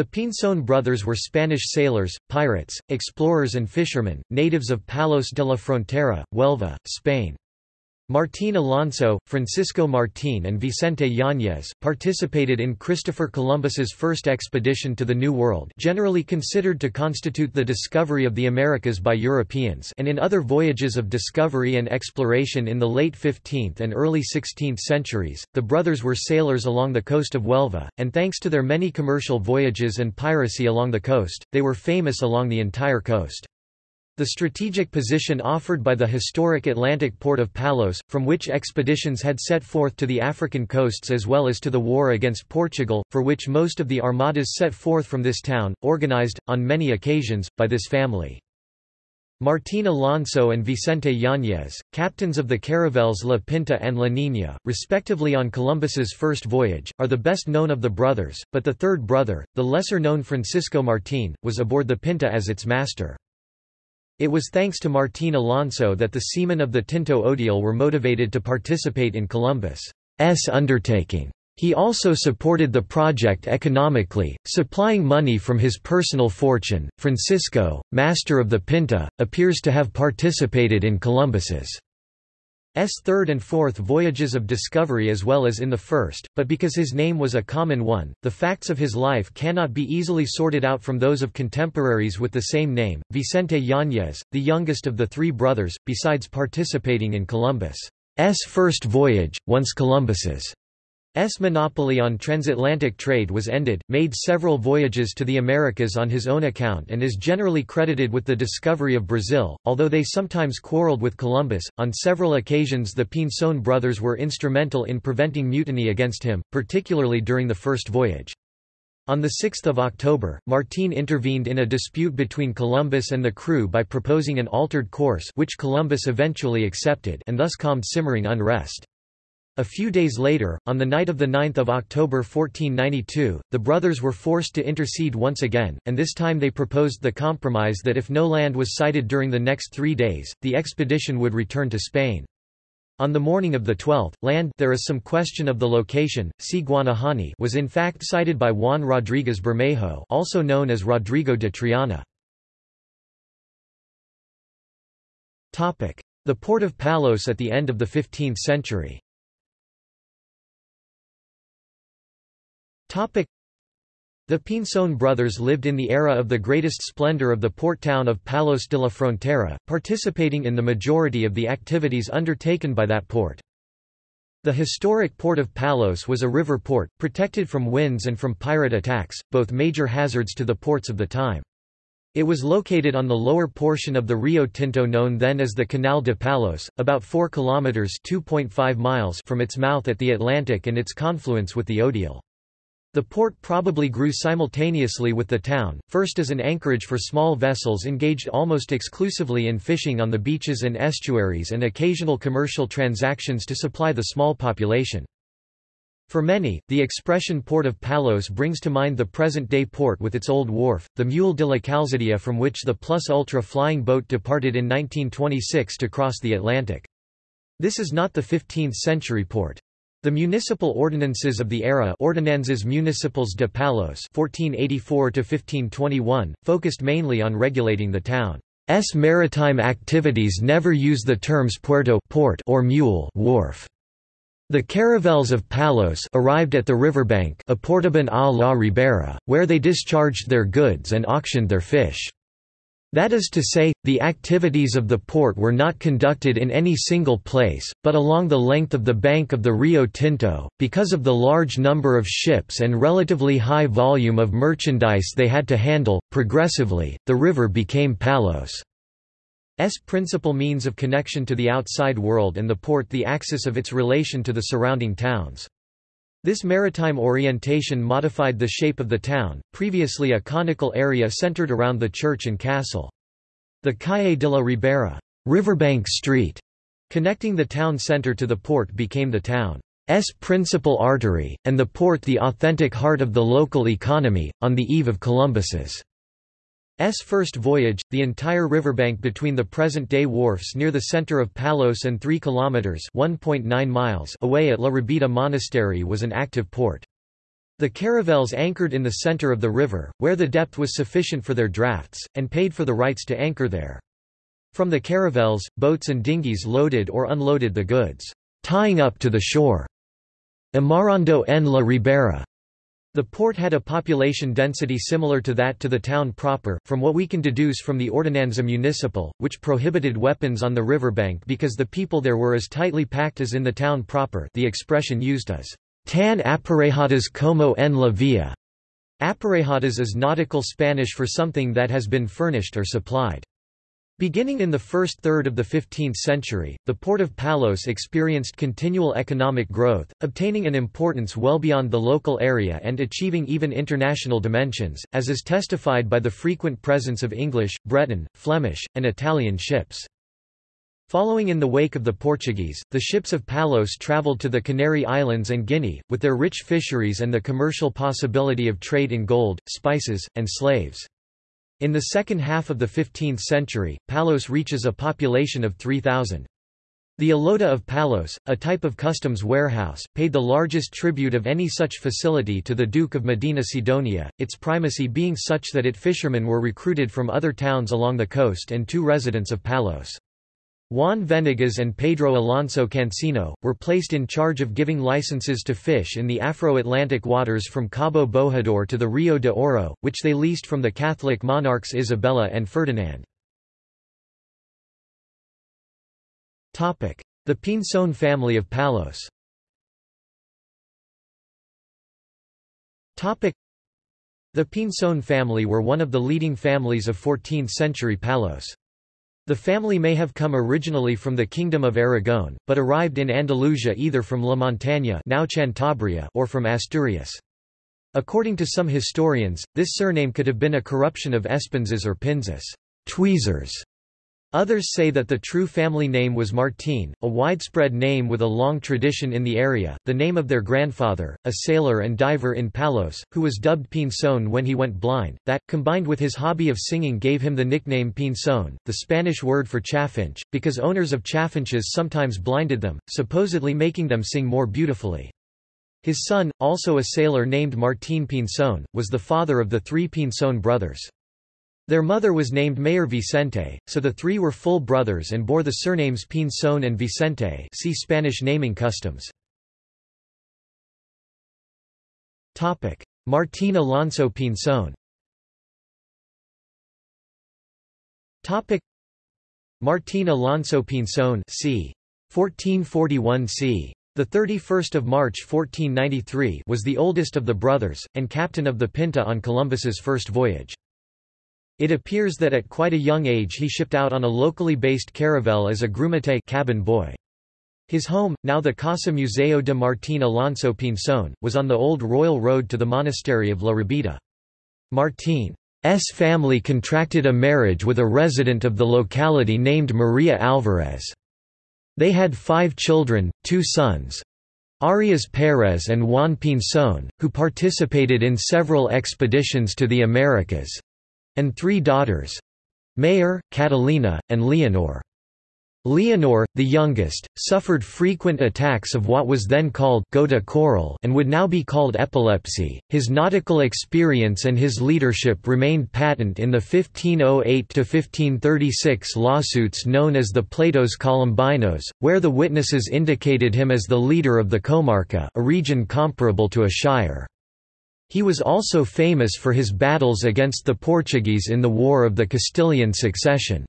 The Pinzon brothers were Spanish sailors, pirates, explorers and fishermen, natives of Palos de la Frontera, Huelva, Spain. Martín Alonso, Francisco Martín and Vicente Yáñez, participated in Christopher Columbus's first expedition to the New World generally considered to constitute the discovery of the Americas by Europeans and in other voyages of discovery and exploration in the late 15th and early 16th centuries. The brothers were sailors along the coast of Huelva, and thanks to their many commercial voyages and piracy along the coast, they were famous along the entire coast. The strategic position offered by the historic Atlantic port of Palos, from which expeditions had set forth to the African coasts as well as to the war against Portugal, for which most of the armadas set forth from this town, organized, on many occasions, by this family. Martín Alonso and Vicente Yáñez, captains of the caravels La Pinta and La Niña, respectively on Columbus's first voyage, are the best known of the brothers, but the third brother, the lesser-known Francisco Martín, was aboard the Pinta as its master. It was thanks to Martín Alonso that the seamen of the Tinto Odiel were motivated to participate in Columbus's undertaking. He also supported the project economically, supplying money from his personal fortune. Francisco, master of the Pinta, appears to have participated in Columbus's S third and fourth voyages of discovery as well as in the first, but because his name was a common one, the facts of his life cannot be easily sorted out from those of contemporaries with the same name. Vicente Yáñez, the youngest of the three brothers, besides participating in Columbus's first voyage, once Columbus's S monopoly on transatlantic trade was ended, made several voyages to the Americas on his own account and is generally credited with the discovery of Brazil, although they sometimes quarreled with Columbus. On several occasions the Pinzon brothers were instrumental in preventing mutiny against him, particularly during the first voyage. On 6 October, Martín intervened in a dispute between Columbus and the crew by proposing an altered course which Columbus eventually accepted and thus calmed simmering unrest. A few days later, on the night of 9 October 1492, the brothers were forced to intercede once again, and this time they proposed the compromise that if no land was sighted during the next three days, the expedition would return to Spain. On the morning of the 12th, land there is some question of the location, C. Guanahani was in fact sighted by Juan Rodríguez Bermejo also known as Rodrigo de Triana. The port of Palos at the end of the 15th century The Pinzon brothers lived in the era of the greatest splendor of the port town of Palos de la Frontera, participating in the majority of the activities undertaken by that port. The historic port of Palos was a river port, protected from winds and from pirate attacks, both major hazards to the ports of the time. It was located on the lower portion of the Rio Tinto known then as the Canal de Palos, about 4 kilometers (2.5 miles) from its mouth at the Atlantic and its confluence with the Odiel. The port probably grew simultaneously with the town, first as an anchorage for small vessels engaged almost exclusively in fishing on the beaches and estuaries and occasional commercial transactions to supply the small population. For many, the expression Port of Palos brings to mind the present-day port with its old wharf, the Muelle de la Calzadilla from which the Plus Ultra flying boat departed in 1926 to cross the Atlantic. This is not the 15th-century port. The municipal ordinances of the era Ordenanzas Municipales de Palos 1484 focused mainly on regulating the town's maritime activities never use the terms puerto port or muelle wharf. The caravels of Palos arrived at the riverbank a Portaban a la Ribera, where they discharged their goods and auctioned their fish. That is to say, the activities of the port were not conducted in any single place, but along the length of the bank of the Rio Tinto. Because of the large number of ships and relatively high volume of merchandise they had to handle, progressively, the river became Palos' principal means of connection to the outside world and the port the axis of its relation to the surrounding towns. This maritime orientation modified the shape of the town, previously a conical area centered around the church and castle. The Calle de la Ribera Riverbank Street, connecting the town center to the port became the town's principal artery, and the port the authentic heart of the local economy. On the eve of Columbus's S first voyage, the entire riverbank between the present-day wharfs near the center of Palos and 3 kilometers (1.9 miles) away at La Rabida Monastery was an active port. The caravels anchored in the center of the river, where the depth was sufficient for their drafts, and paid for the rights to anchor there. From the caravels, boats and dinghies loaded or unloaded the goods, tying up to the shore. Amarrando en la Ribera. The port had a population density similar to that to the town proper, from what we can deduce from the Ordenanza Municipal, which prohibited weapons on the riverbank because the people there were as tightly packed as in the town proper the expression used is, tan aparejadas como en la vía. Aparejadas is nautical Spanish for something that has been furnished or supplied. Beginning in the first third of the 15th century, the port of Palos experienced continual economic growth, obtaining an importance well beyond the local area and achieving even international dimensions, as is testified by the frequent presence of English, Breton, Flemish, and Italian ships. Following in the wake of the Portuguese, the ships of Palos travelled to the Canary Islands and Guinea, with their rich fisheries and the commercial possibility of trade in gold, spices, and slaves. In the second half of the 15th century, Palos reaches a population of 3,000. The Alota of Palos, a type of customs warehouse, paid the largest tribute of any such facility to the Duke of Medina Sidonia, its primacy being such that it fishermen were recruited from other towns along the coast and two residents of Palos. Juan Venegas and Pedro Alonso Cancino, were placed in charge of giving licenses to fish in the Afro-Atlantic waters from Cabo Bojador to the Rio de Oro, which they leased from the Catholic monarchs Isabella and Ferdinand. The Pinzon family of Palos The Pinzon family were one of the leading families of 14th-century Palos. The family may have come originally from the Kingdom of Aragon, but arrived in Andalusia either from La Montaña now Cantabria or from Asturias. According to some historians, this surname could have been a corruption of Espinzas or Pinzas tweezers", Others say that the true family name was Martín, a widespread name with a long tradition in the area. The name of their grandfather, a sailor and diver in Palos, who was dubbed Pinzón when he went blind, that, combined with his hobby of singing, gave him the nickname Pinzón, the Spanish word for chaffinch, because owners of chaffinches sometimes blinded them, supposedly making them sing more beautifully. His son, also a sailor named Martín Pinzón, was the father of the three Pinzón brothers. Their mother was named Mayor Vicente, so the three were full brothers and bore the surnames Pinzón and Vicente see Spanish naming customs. Martín Alonso Pinzón Martín Alonso Pinzón c. 1441 c. The 31st of March 1493 was the oldest of the brothers and captain of the Pinta on Columbus's first voyage. It appears that at quite a young age he shipped out on a locally based caravel as a grumete cabin boy. His home, now the Casa Museo de Martín Alonso Pinzón, was on the old royal road to the monastery of La Rabida. Martín's family contracted a marriage with a resident of the locality named Maria Alvarez. They had five children, two sons, Arias Pérez and Juan Pinzón, who participated in several expeditions to the Americas, and three daughters Mayor, Catalina, and Leonor. Leonor, the youngest, suffered frequent attacks of what was then called gota coral and would now be called epilepsy. His nautical experience and his leadership remained patent in the 1508 to 1536 lawsuits known as the Pleitos Colombinos, where the witnesses indicated him as the leader of the comarca a region comparable to a shire. He was also famous for his battles against the Portuguese in the War of the Castilian Succession.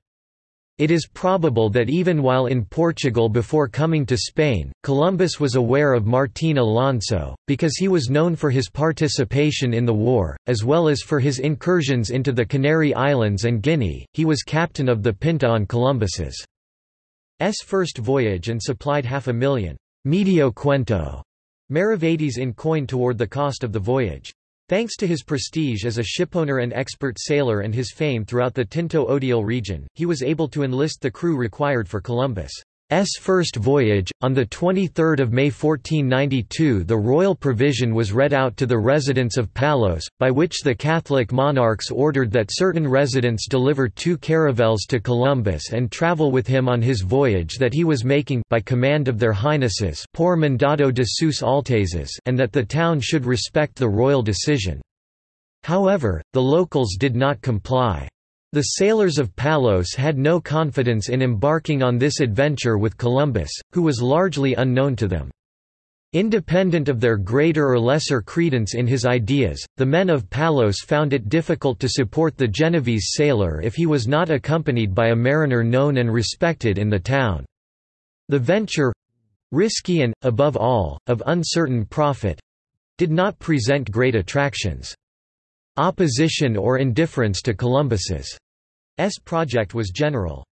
It is probable that even while in Portugal before coming to Spain, Columbus was aware of Martín Alonso, because he was known for his participation in the war, as well as for his incursions into the Canary Islands and Guinea. He was captain of the Pinta on Columbus's first voyage and supplied half a million medio cuento Maravedis in coin toward the cost of the voyage. Thanks to his prestige as a shipowner and expert sailor and his fame throughout the Tinto Odiel region, he was able to enlist the crew required for Columbus' first voyage. On 23 May 1492 the royal provision was read out to the residents of Palos, by which the Catholic monarchs ordered that certain residents deliver two caravels to Columbus and travel with him on his voyage that he was making by command of their highnesses por mandado de sus altezas and that the town should respect the royal decision. However, the locals did not comply. The sailors of Palos had no confidence in embarking on this adventure with Columbus, who was largely unknown to them. Independent of their greater or lesser credence in his ideas, the men of Palos found it difficult to support the Genovese sailor if he was not accompanied by a mariner known and respected in the town. The venture—risky and, above all, of uncertain profit—did not present great attractions. Opposition or indifference to Columbus's S project was general.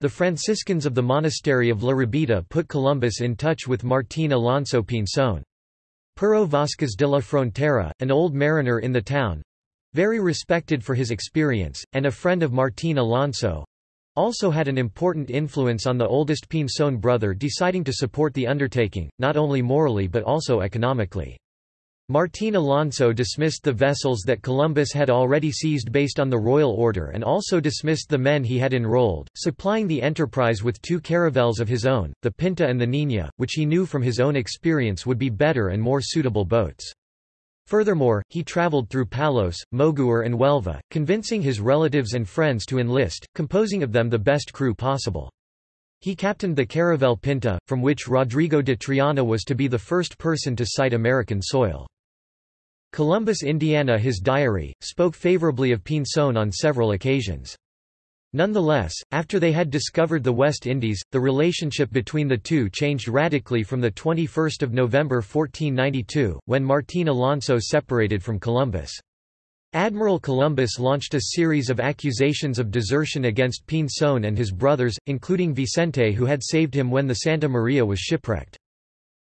The Franciscans of the monastery of La Rabida put Columbus in touch with Martín Alonso Pinzón. Pero Vázquez de la Frontera, an old mariner in the town—very respected for his experience, and a friend of Martín Alonso—also had an important influence on the oldest Pinzón brother deciding to support the undertaking, not only morally but also economically. Martín Alonso dismissed the vessels that Columbus had already seized based on the royal order and also dismissed the men he had enrolled, supplying the enterprise with two caravels of his own, the Pinta and the Niña, which he knew from his own experience would be better and more suitable boats. Furthermore, he traveled through Palos, Moguer and Huelva, convincing his relatives and friends to enlist, composing of them the best crew possible. He captained the caravel Pinta, from which Rodrigo de Triana was to be the first person to sight American soil. Columbus Indiana his diary, spoke favorably of Pinzón on several occasions. Nonetheless, after they had discovered the West Indies, the relationship between the two changed radically from 21 November 1492, when Martín Alonso separated from Columbus. Admiral Columbus launched a series of accusations of desertion against Pinzón and his brothers, including Vicente who had saved him when the Santa Maria was shipwrecked.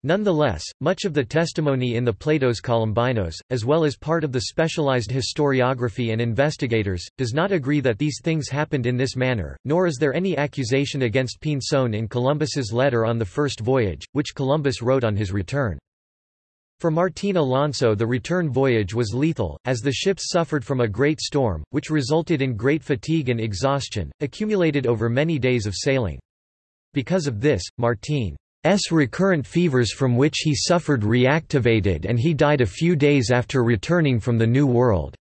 Nonetheless, much of the testimony in the Pleitos Colombinos, as well as part of the specialized historiography and investigators, does not agree that these things happened in this manner, nor is there any accusation against Pinzón in Columbus's letter on the first voyage, which Columbus wrote on his return. For Martín Alonso the return voyage was lethal, as the ships suffered from a great storm, which resulted in great fatigue and exhaustion, accumulated over many days of sailing. Because of this, Martín recurrent fevers from which he suffered reactivated and he died a few days after returning from the New World.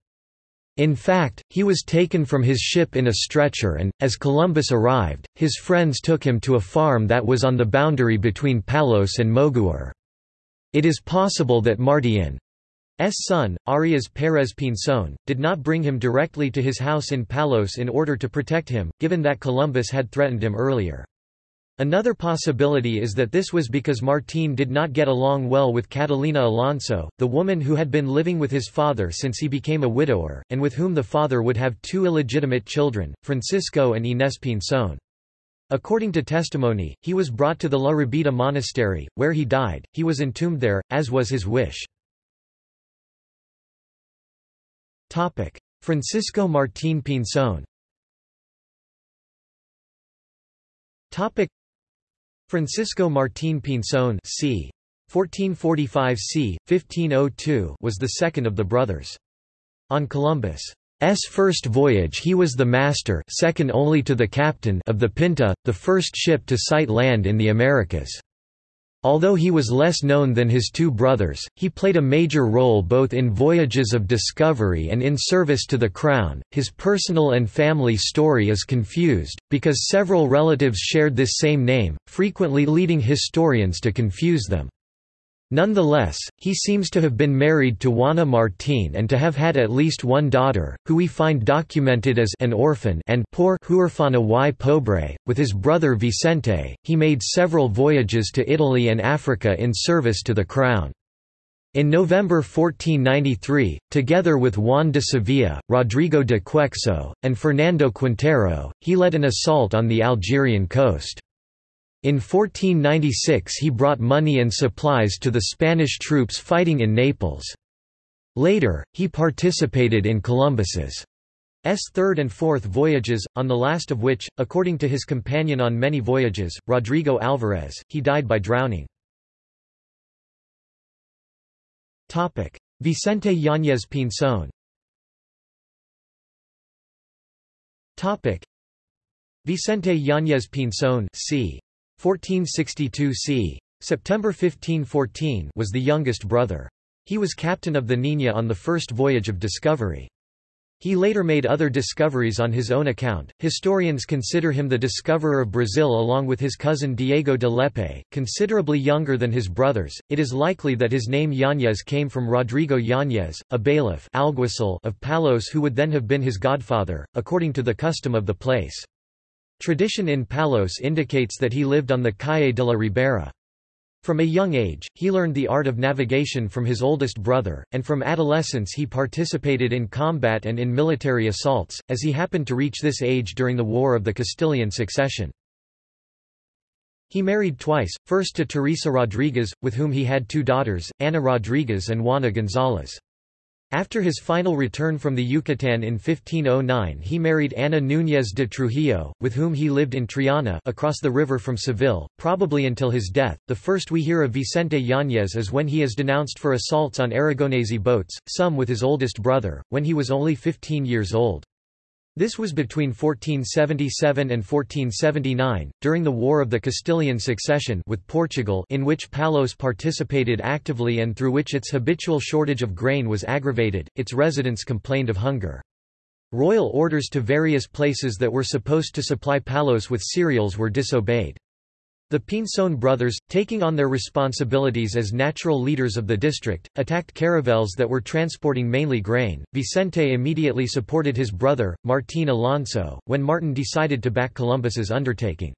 In fact, he was taken from his ship in a stretcher and, as Columbus arrived, his friends took him to a farm that was on the boundary between Palos and Moguer. It is possible that Martín S son, Arias Pérez Pinzón, did not bring him directly to his house in Palos in order to protect him, given that Columbus had threatened him earlier. Another possibility is that this was because Martín did not get along well with Catalina Alonso, the woman who had been living with his father since he became a widower, and with whom the father would have two illegitimate children, Francisco and Inés Pinzón. According to testimony, he was brought to the La Rabida monastery, where he died. He was entombed there, as was his wish. Francisco Martín Pinzón Francisco Martín Pinzón c. 1445 c. 1502 was the second of the brothers. On Columbus' first voyage he was the master second only to the captain of the Pinta, the first ship to sight land in the Americas. Although he was less known than his two brothers, he played a major role both in voyages of discovery and in service to the Crown. His personal and family story is confused, because several relatives shared this same name, frequently leading historians to confuse them. Nonetheless, he seems to have been married to Juana Martín and to have had at least one daughter, who we find documented as an orphan and poor huérfana y pobre. With his brother Vicente, he made several voyages to Italy and Africa in service to the crown. In November 1493, together with Juan de Sevilla, Rodrigo de Quexo, and Fernando Quintero, he led an assault on the Algerian coast. In 1496 he brought money and supplies to the Spanish troops fighting in Naples. Later, he participated in Columbus's third and fourth voyages, on the last of which, according to his companion on many voyages, Rodrigo Alvarez, he died by drowning. Vicente Yáñez Pinzón Vicente Yáñez Pinzón. 1462 c. September 1514 was the youngest brother. He was captain of the Niña on the first voyage of discovery. He later made other discoveries on his own account. Historians consider him the discoverer of Brazil along with his cousin Diego de Lepe, considerably younger than his brothers. It is likely that his name Yáñez came from Rodrigo Yáñez, a bailiff of Palos who would then have been his godfather, according to the custom of the place. Tradition in Palos indicates that he lived on the Calle de la Ribera. From a young age, he learned the art of navigation from his oldest brother, and from adolescence he participated in combat and in military assaults, as he happened to reach this age during the War of the Castilian Succession. He married twice, first to Teresa Rodriguez, with whom he had two daughters, Ana Rodriguez and Juana González. After his final return from the Yucatán in 1509 he married Ana Núñez de Trujillo, with whom he lived in Triana across the river from Seville, probably until his death. The first we hear of Vicente Yáñez is when he is denounced for assaults on Aragonese boats, some with his oldest brother, when he was only 15 years old. This was between 1477 and 1479, during the War of the Castilian Succession with Portugal in which Palos participated actively and through which its habitual shortage of grain was aggravated, its residents complained of hunger. Royal orders to various places that were supposed to supply Palos with cereals were disobeyed. The Pinzón brothers, taking on their responsibilities as natural leaders of the district, attacked caravels that were transporting mainly grain. Vicente immediately supported his brother, Martín Alonso, when Martin decided to back Columbus's undertaking.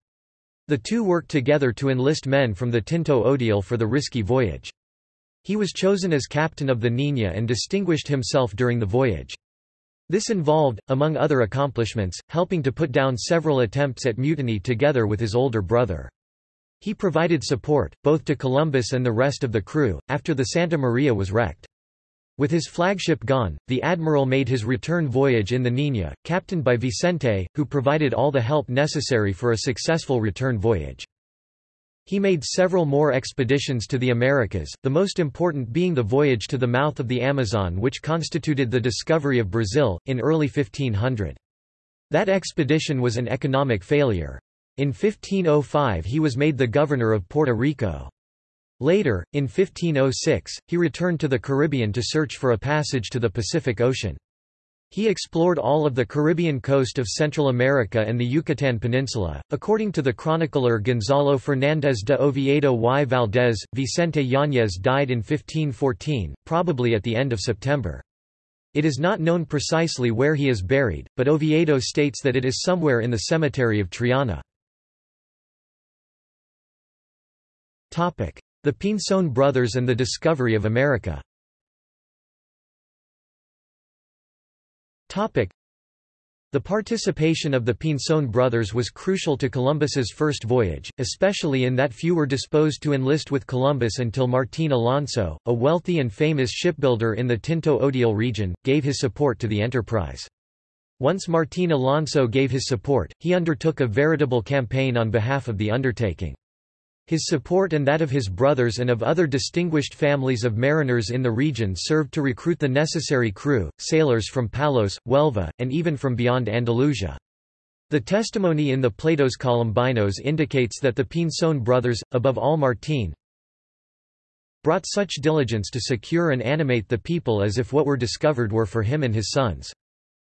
The two worked together to enlist men from the Tinto Odiel for the risky voyage. He was chosen as captain of the Niña and distinguished himself during the voyage. This involved, among other accomplishments, helping to put down several attempts at mutiny together with his older brother. He provided support, both to Columbus and the rest of the crew, after the Santa Maria was wrecked. With his flagship gone, the admiral made his return voyage in the Niña, captained by Vicente, who provided all the help necessary for a successful return voyage. He made several more expeditions to the Americas, the most important being the voyage to the mouth of the Amazon which constituted the discovery of Brazil, in early 1500. That expedition was an economic failure. In 1505 he was made the governor of Puerto Rico. Later, in 1506, he returned to the Caribbean to search for a passage to the Pacific Ocean. He explored all of the Caribbean coast of Central America and the Yucatan Peninsula. According to the chronicler Gonzalo Fernández de Oviedo y Valdés, Vicente Yáñez died in 1514, probably at the end of September. It is not known precisely where he is buried, but Oviedo states that it is somewhere in the cemetery of Triana. The Pinzón brothers and the discovery of America the participation of the Pinzón brothers was crucial to Columbus's first voyage, especially in that few were disposed to enlist with Columbus until Martín Alonso, a wealthy and famous shipbuilder in the Tinto Odiel region, gave his support to the enterprise. Once Martín Alonso gave his support, he undertook a veritable campaign on behalf of the undertaking. His support and that of his brothers and of other distinguished families of mariners in the region served to recruit the necessary crew, sailors from Palos, Huelva, and even from beyond Andalusia. The testimony in the Pleitos Colombinos indicates that the Pinzón brothers, above all Martín, brought such diligence to secure and animate the people as if what were discovered were for him and his sons.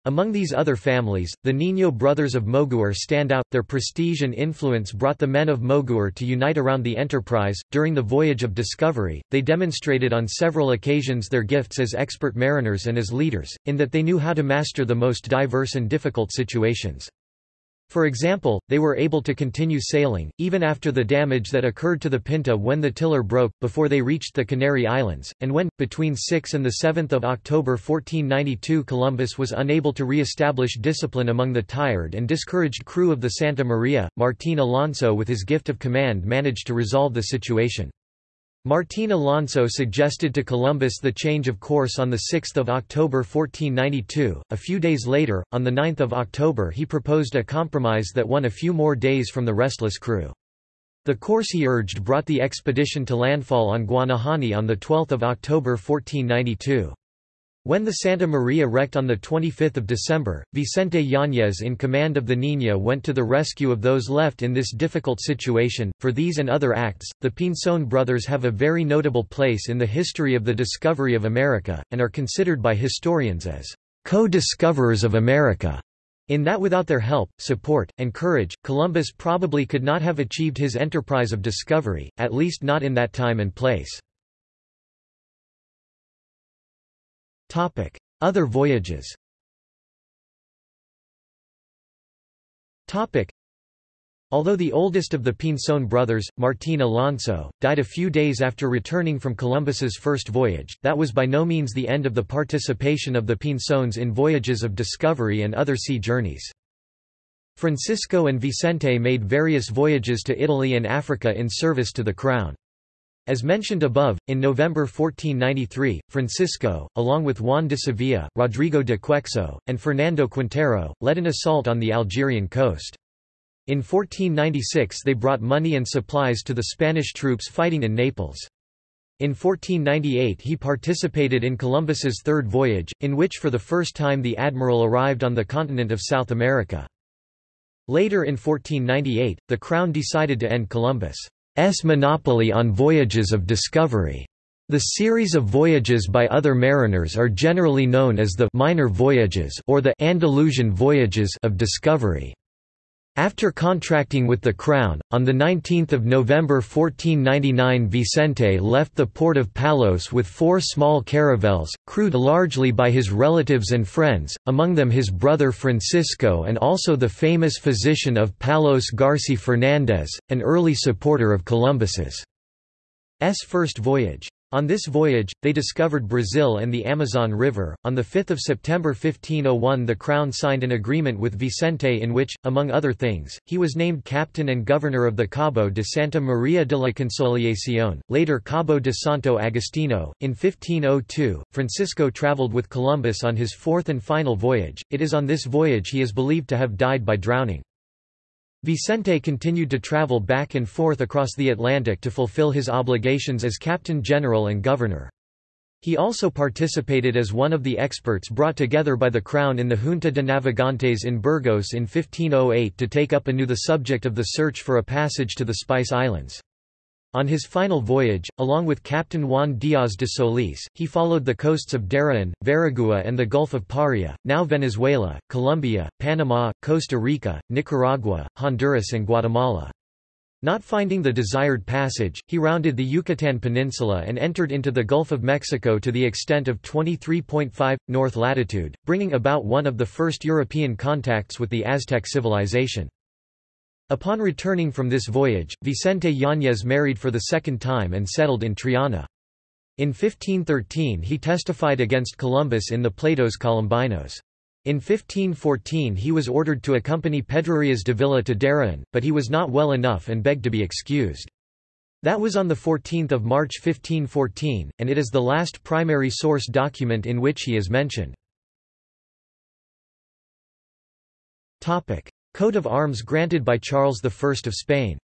Among these other families, the Niño brothers of Moguer stand out. Their prestige and influence brought the men of Moguer to unite around the enterprise. During the voyage of discovery, they demonstrated on several occasions their gifts as expert mariners and as leaders, in that they knew how to master the most diverse and difficult situations. For example, they were able to continue sailing, even after the damage that occurred to the Pinta when the tiller broke, before they reached the Canary Islands, and when, between 6 and 7 October 1492 Columbus was unable to re-establish discipline among the tired and discouraged crew of the Santa Maria, Martín Alonso with his gift of command managed to resolve the situation. Martín Alonso suggested to Columbus the change of course on 6 October 1492. A few days later, on 9 October he proposed a compromise that won a few more days from the restless crew. The course he urged brought the expedition to landfall on Guanahani on 12 October 1492. When the Santa Maria wrecked on 25 December, Vicente Yáñez in command of the Niña went to the rescue of those left in this difficult situation. For these and other acts, the Pinzón brothers have a very notable place in the history of the discovery of America, and are considered by historians as co-discoverers of America. In that without their help, support, and courage, Columbus probably could not have achieved his enterprise of discovery, at least not in that time and place. Other voyages Although the oldest of the Pinzón brothers, Martín Alonso, died a few days after returning from Columbus's first voyage, that was by no means the end of the participation of the Pinzóns in voyages of discovery and other sea journeys. Francisco and Vicente made various voyages to Italy and Africa in service to the Crown. As mentioned above, in November 1493, Francisco, along with Juan de Sevilla, Rodrigo de Quexo, and Fernando Quintero, led an assault on the Algerian coast. In 1496 they brought money and supplies to the Spanish troops fighting in Naples. In 1498 he participated in Columbus's third voyage, in which for the first time the admiral arrived on the continent of South America. Later in 1498, the Crown decided to end Columbus' monopoly on voyages of discovery. The series of voyages by other mariners are generally known as the minor voyages or the Andalusian voyages of discovery. After contracting with the Crown, on 19 November 1499 Vicente left the port of Palos with four small caravels, crewed largely by his relatives and friends, among them his brother Francisco and also the famous physician of Palos Garci Fernández, an early supporter of Columbus's first voyage. On this voyage, they discovered Brazil and the Amazon River. On 5 September 1501, the Crown signed an agreement with Vicente in which, among other things, he was named captain and governor of the Cabo de Santa Maria de la Consolación, later Cabo de Santo Agostino. In 1502, Francisco traveled with Columbus on his fourth and final voyage. It is on this voyage he is believed to have died by drowning. Vicente continued to travel back and forth across the Atlantic to fulfill his obligations as Captain General and Governor. He also participated as one of the experts brought together by the Crown in the Junta de Navegantes in Burgos in 1508 to take up anew the subject of the search for a passage to the Spice Islands. On his final voyage, along with Captain Juan Díaz de Solís, he followed the coasts of Darien, Veragua and the Gulf of Paria, now Venezuela, Colombia, Panama, Costa Rica, Nicaragua, Honduras and Guatemala. Not finding the desired passage, he rounded the Yucatan Peninsula and entered into the Gulf of Mexico to the extent of 23.5, north latitude, bringing about one of the first European contacts with the Aztec civilization. Upon returning from this voyage, Vicente Yáñez married for the second time and settled in Triana. In 1513 he testified against Columbus in the Pleitos Colombinos. In 1514 he was ordered to accompany Pedro de Villa to Darien, but he was not well enough and begged to be excused. That was on 14 March 1514, and it is the last primary source document in which he is mentioned. Coat of arms granted by Charles I of Spain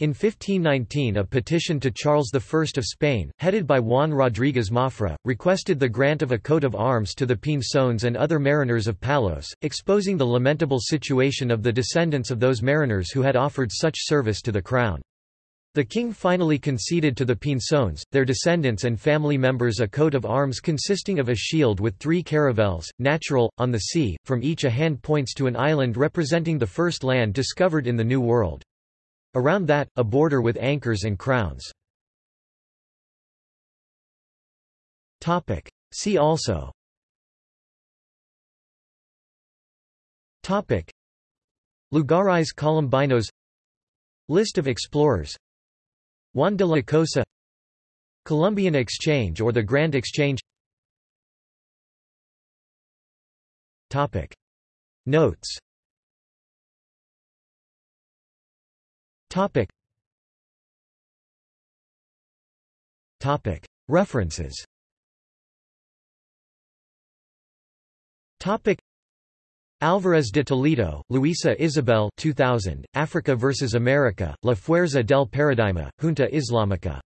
in 1519 a petition to Charles I of Spain, headed by Juan Rodríguez Mafra, requested the grant of a coat of arms to the Pinzones and other mariners of Palos, exposing the lamentable situation of the descendants of those mariners who had offered such service to the crown. The king finally conceded to the Pinzones, their descendants and family members a coat of arms consisting of a shield with three caravels, natural, on the sea, from each a hand points to an island representing the first land discovered in the New World. Around that, a border with anchors and crowns. See also. Lugares Columbinos List of explorers Juan de la Cosa Columbian Exchange or the Grand Exchange Topic. Notes Topic. Topic. References Topic. Alvarez de Toledo, Luisa Isabel 2000, Africa vs. America, La Fuerza del Paradigma, Junta Islámica.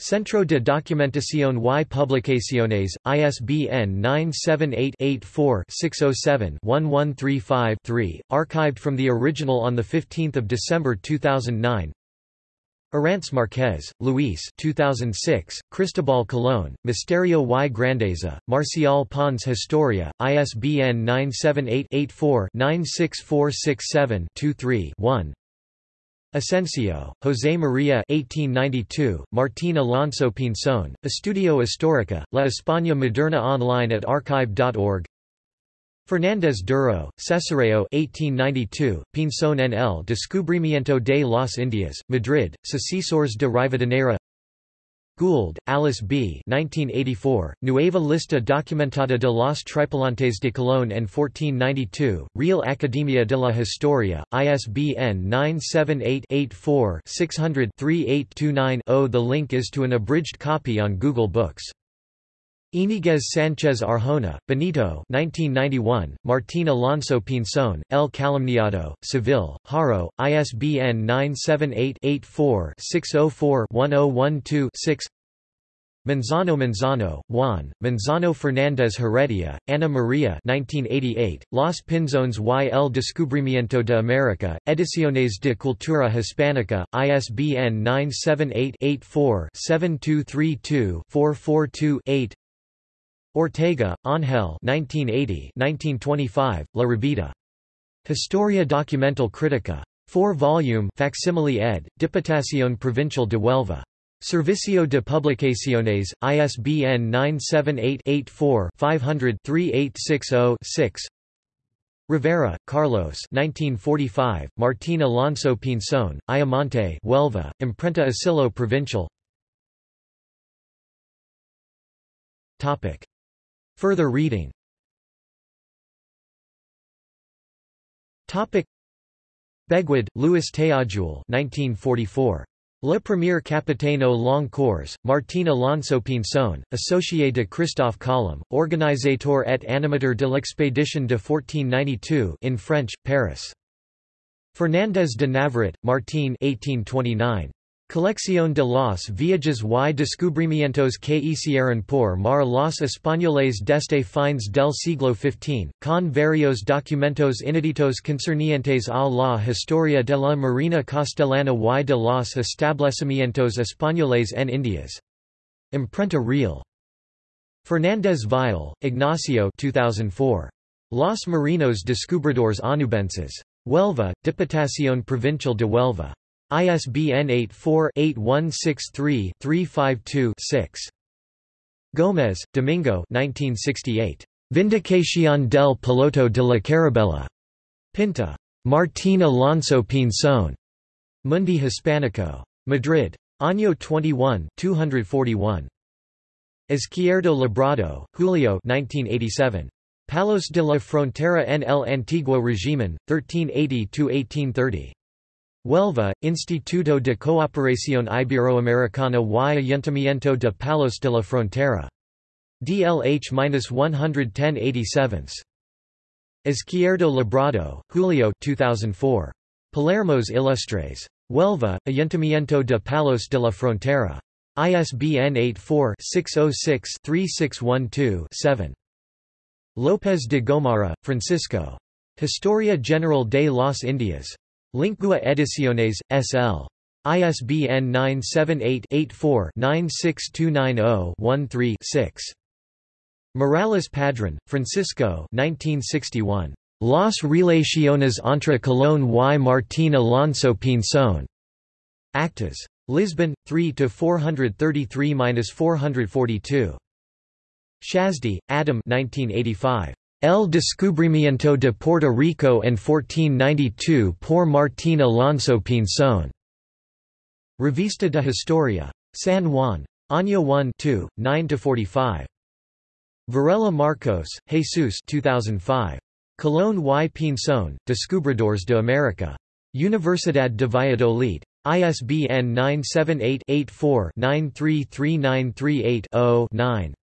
Centro de Documentación y Publicaciones, ISBN 978-84-607-1135-3, archived from the original on 15 December 2009 Arranz Marquez, Luis 2006, Cristobal Colón, Misterio y Grandeza, Marcial Pons Historia, ISBN 978-84-96467-23-1 Asensio, José María 1892, Martín Alonso Pinzón, Estudio Histórica, La España Moderna online at archive.org Fernández Duro, Cesareo 1892, Pinzón en el Descubrimiento de las Indias, Madrid, Sucesores de Rivadeneira Gould, Alice B. 1984, Nueva Lista Documentada de los Tripulantes de Colón en 1492, Real Academia de la Historia, ISBN 978-84-600-3829-0 The link is to an abridged copy on Google Books. Íñiguez Sánchez Arjona, Benito 1991, Martín Alonso Pinzón, El Calumniado, Seville, Haro, ISBN 978-84-604-1012-6 Manzano Manzano, Juan, Manzano Fernández Heredia, Ana María 1988, Los Pinzones y el Descubrimiento de América, Ediciones de Cultura Hispánica, ISBN 978-84-7232-442-8 Ortega, Ángel 1980-1925, La Rábida. Historia Documental Crítica. 4-volume facsimile ed., Diputación Provincial de Huelva. Servicio de Publicaciones, ISBN 978-84-500-3860-6 Rivera, Carlos 1945, Martín Alonso Pinzón, Ayamonte Huelva, Imprenta Asilo Provincial Topic. Further reading Begwood, Louis Théodule 1944. Le Premier Capitaine Long Cours, Martin Alonso Pinzón, Associé de Christophe Colomb, Organisateur et animateur de l'expédition de 1492 in French, Paris. Fernández de Navarrete, Martín 1829. Colección de los viajes y descubrimientos que hicieron por mar los españoles desde fines del siglo XV, con varios documentos inéditos concernientes a la historia de la marina castellana y de los establecimientos españoles en Indias. Imprenta Real. Fernández Vial, Ignacio 2004. Los Marinos Descubridores Onubenses. Huelva, Diputación Provincial de Huelva. ISBN 84-8163-352-6. Gómez, Domingo 1968. Vindicación del Piloto de la Carabela. Pinta. Martín Alonso Pinzón. Mundo Hispánico. Madrid. Año 21 241. Izquierdo Labrado, Julio 1987. Palos de la Frontera en el Antiguo Régimen, 1380–1830. Huelva, Instituto de Cooperación Iberoamericana y Ayuntamiento de Palos de la Frontera. DLH-11087. Izquierdo Labrado, Julio 2004. Palermos Ilustres. Huelva, Ayuntamiento de Palos de la Frontera. ISBN 84-606-3612-7. López de Gomara, Francisco. Historia General de las Indias. Lingua Ediciones, S.L. ISBN 978-84-96290-13-6. Morales Padrón, Francisco 1961. Las relaciones entre Colón y Martín Alonso Pinzón. Actas. Lisbon, 3–433–442. Szászdi, Adam 1985. El descubrimiento de Puerto Rico en 1492 por Martín Alonso Pinzón. Revista de Historia. San Juan. Año 1 2, 9–45. Varela Marcos, Jesus 2005. Colón y Pinzón, Descubridores de América. Universidad de Valladolid. ISBN 978 84 933938 9